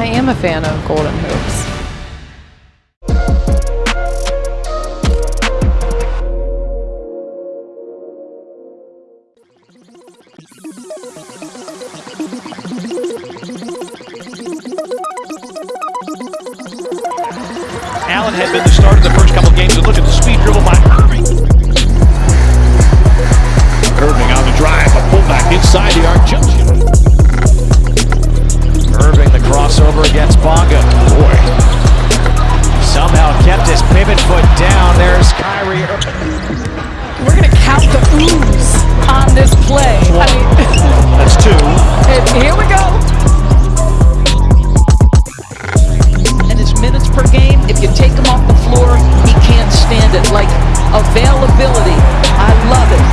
I am a fan of Golden Hoops. Allen had been the start of the first couple games, and look at the speed dribble by Irving. Irving on the drive, a pullback inside the arc junction. Crossover against Bonga. Boy, somehow kept his pivot foot down. There's Kyrie. We're gonna count the ooze on this play. I mean, That's two. and here we go. and his minutes per game, if you take him off the floor, he can't stand it. Like availability, I love it.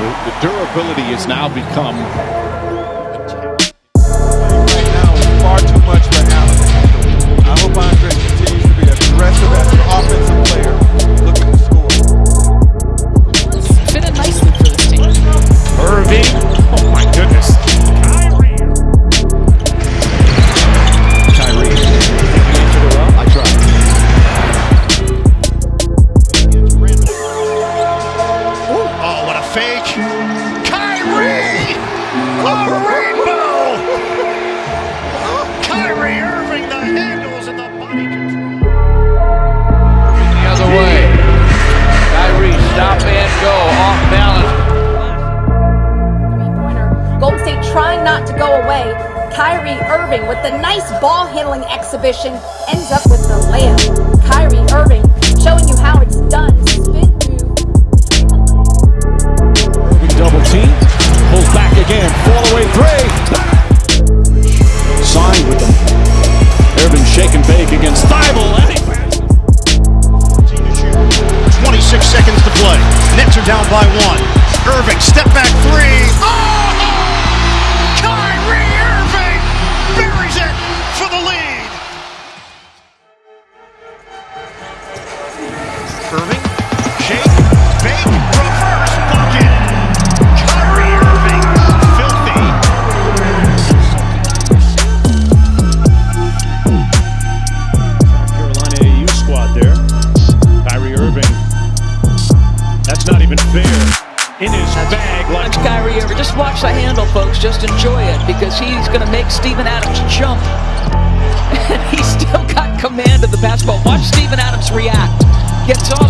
The, the durability has now become fake. Kyrie! A rainbow! Kyrie Irving, the handles and the body control. the other way. Kyrie, stop and go, off balance. three-pointer. Golden State trying not to go away. Kyrie Irving with the nice ball handling exhibition ends up with the layup. Kyrie Irving showing you how it's done. Again. Command of the basketball. Watch Steven Adams react. Gets off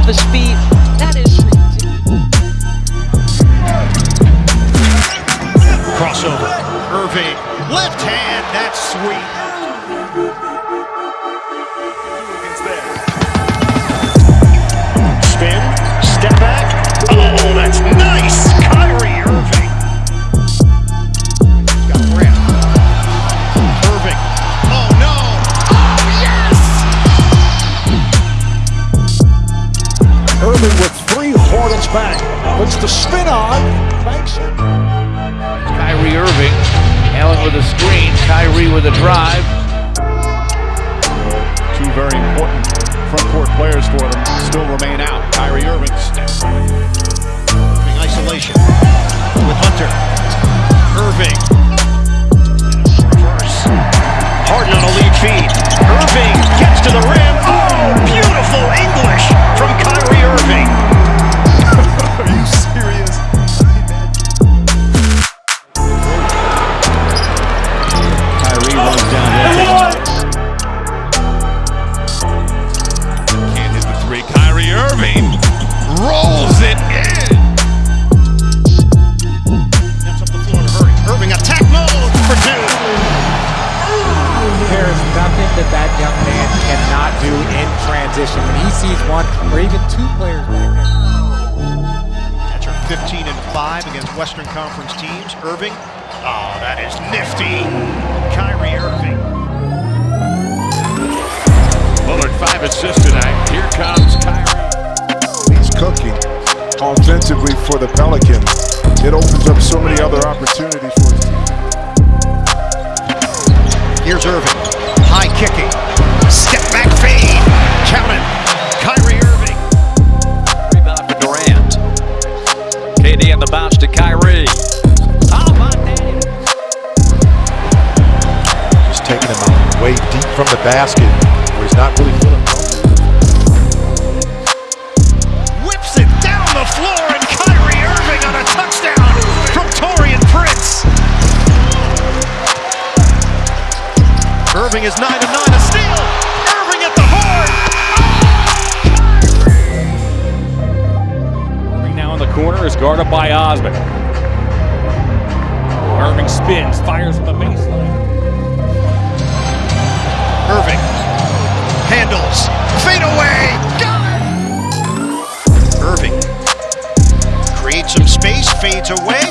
Irving with three Hornets back. Puts the spin on. Banks it. Kyrie Irving, Allen with a screen, Kyrie with a drive. Two very important front court players for them still remain out. Kyrie Irving steps. Irving in transition when he sees one or even two players back there. That's our 15 and 5 against Western Conference teams. Irving. Oh, that is nifty. Kyrie Irving. Bullard five assists tonight. Here comes Kyrie. He's cooking offensively for the Pelicans. It opens up so many other opportunities for his team. Here's Irving. Basket where he's not really feeling Whips it down the floor, and Kyrie Irving on a touchdown from Taurean Prince. Irving is 9 to 9, a steal. Irving at the horn. Irving now in the corner is guarded by Osman. Irving spins, fires from the baseline. Irving. Handles, fade away, got it! Irving creates some space, fades away,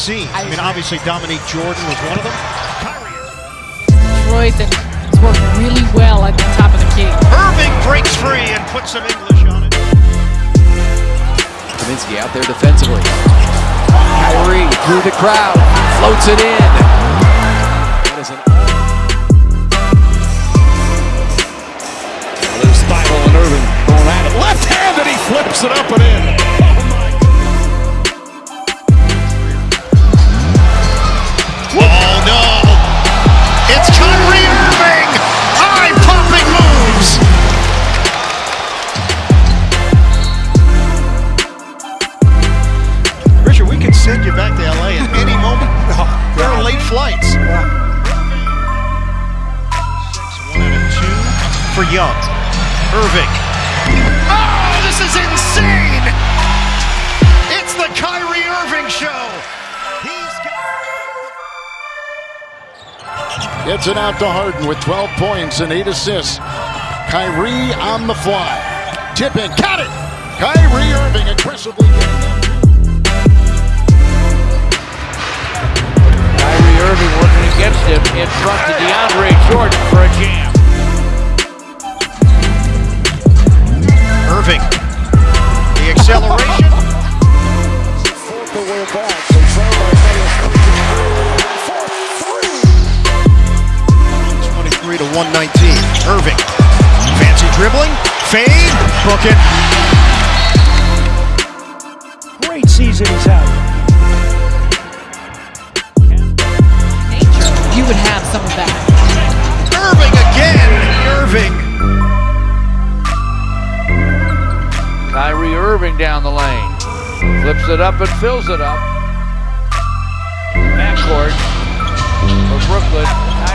seen. I mean, obviously Dominique Jordan was one of them. Kyrie Detroit that has worked really well at the top of the key. Irving breaks free and puts some English on it. Kaminsky out there defensively. Kyrie through the crowd, floats it in. For Young. Irving. Oh, this is insane! It's the Kyrie Irving show. He's got. Gets it out to Harden with 12 points and 8 assists. Kyrie on the fly. Tipping, got it! Kyrie Irving aggressively getting them. Kyrie Irving working against him in front to DeAndre Jordan for a jam. Irving. The acceleration. Twenty-three to one nineteen. Irving. Fancy dribbling. Fade. Book it. Great season he's having. You would have some of that. Kyrie Irving down the lane. Flips it up and fills it up. Backcourt for Brooklyn.